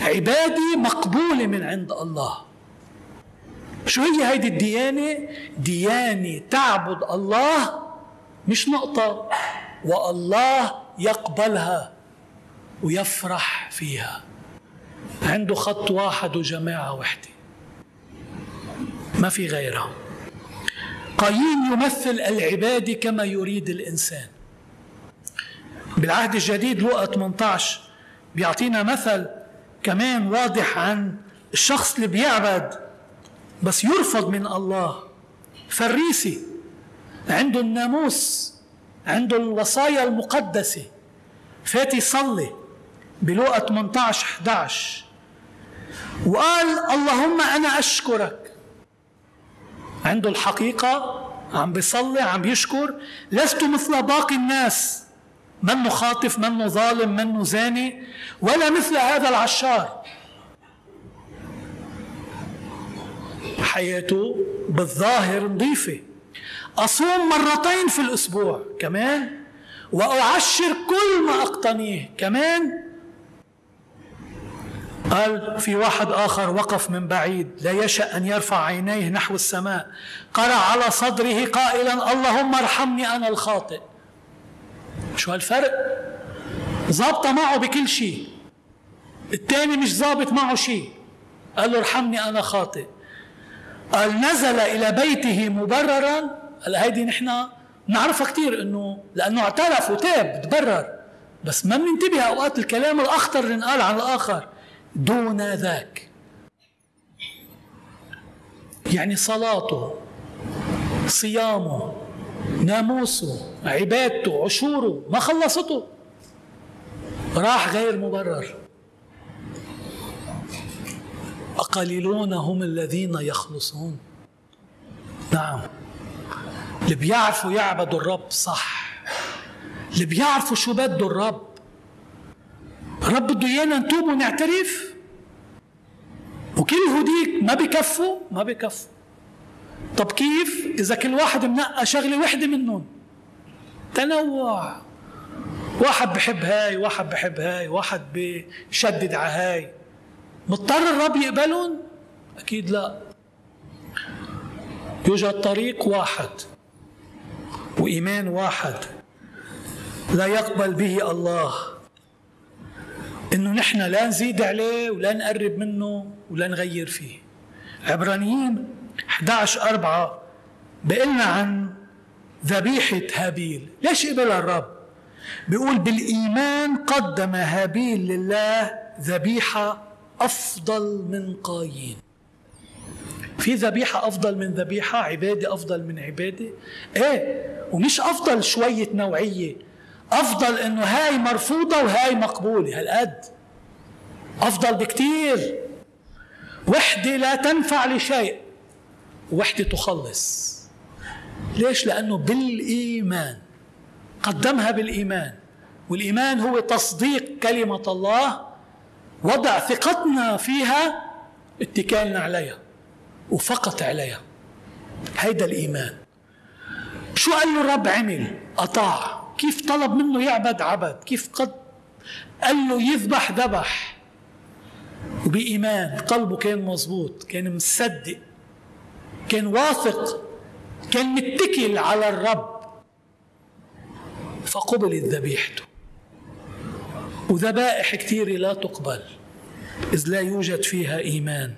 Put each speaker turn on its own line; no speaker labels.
عبادة مقبولة من عند الله. شو هي هيدي الديانة؟ ديانة تعبد الله مش نقطة. والله يقبلها ويفرح فيها. عنده خط واحد وجماعة وحدة. ما في غيرها. قايين يمثل العبادة كما يريد الإنسان. بالعهد الجديد لوقا 18 بيعطينا مثل كمان واضح عن الشخص اللي بيعبد بس يرفض من الله. فريسي عنده الناموس عنده الوصايا المقدسة. فات يصلي بلوقا 18 11 وقال اللهم أنا أشكرك. عنده الحقيقة عم بيصلي عم بيشكر. لست مثل باقي الناس. منه خاطف منه ظالم منه زاني ولا مثل هذا العشار حياته بالظاهر نظيفة. أصوم مرتين في الأسبوع كمان وأعشر كل ما أقتنيه كمان. قال في واحد آخر وقف من بعيد لا يشأ أن يرفع عينيه نحو السماء. قرع على صدره قائلا اللهم ارحمني أنا الخاطئ. شو هالفرق؟ ظابطة معه بكل شيء. الثاني مش ظابط معه شيء. قال له ارحمني أنا خاطئ. قال نزل إلى بيته مبررا. قال هيدي نحن نعرفها كثير إنه لأنه اعترف وتاب تبرر. بس ما بننتبه أوقات الكلام الأخطر اللي انقال عن الآخر. دون ذاك. يعني صلاته صيامه ناموسه عبادته عشوره ما خلصته. راح غير مبرر. أقليلون هم الذين يخلصون. نعم. اللي بيعرفوا يعبدوا الرب صح. اللي بيعرفوا شو بده الرب. الرب بده إيانا نتوب ونعترف. وكل هديك ما بكفوا ما بكفوا. طب كيف إذا كل واحد منقى شغلة وحدة منهم؟ تنوع. واحد بحب هاي واحد بحب هاي واحد بشدد على هاي. مضطر الرب يقبلهم؟ أكيد لا. يوجد طريق واحد وإيمان واحد لا يقبل به الله. إنه نحن لا نزيد عليه ولا نقرب منه ولا نغير فيه. عبرانيين 11 4 بيقلنا عن ذبيحة هابيل. ليش قبلها الرب. بيقول بالإيمان قدم هابيل لله ذبيحة أفضل من قايين. في ذبيحة أفضل من ذبيحة عبادة أفضل من عبادة؟ إيه ومش أفضل شوية نوعية. أفضل إنه هاي مرفوضة وهاي مقبولة. هالقد. أفضل بكتير. وحدة لا تنفع لشيء. وحدة تخلص. ليش؟ لأنه بالإيمان قدمها بالإيمان. والإيمان هو تصديق كلمة الله وضع ثقتنا فيها اتكالنا عليها وفقط عليها. هيدا الإيمان. شو قال له الرب؟ عمل أطاع. كيف طلب منه يعبد عبد؟ كيف قد؟ قال له يذبح ذبح. وبإيمان قلبه كان مظبوط كان مصدق. كان واثق كان متكل على الرب. فقبلت ذبيحته وذبائح كثيرة لا تقبل إذ لا يوجد فيها إيمان.